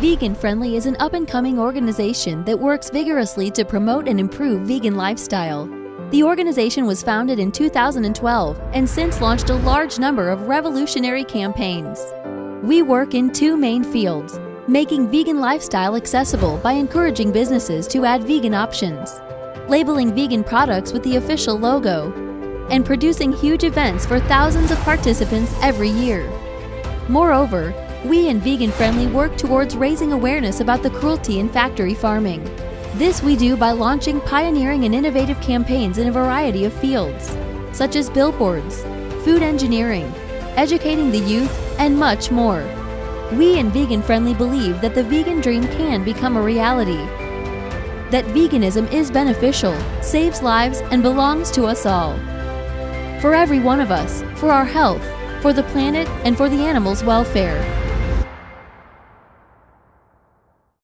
Vegan Friendly is an up and coming organization that works vigorously to promote and improve vegan lifestyle. The organization was founded in 2012 and since launched a large number of revolutionary campaigns. We work in two main fields making vegan lifestyle accessible by encouraging businesses to add vegan options, labeling vegan products with the official logo, and producing huge events for thousands of participants every year. Moreover, we in Vegan Friendly work towards raising awareness about the cruelty in factory farming. This we do by launching pioneering and innovative campaigns in a variety of fields, such as billboards, food engineering, educating the youth, and much more. We in Vegan Friendly believe that the vegan dream can become a reality. That veganism is beneficial, saves lives, and belongs to us all. For every one of us, for our health, for the planet, and for the animals' welfare.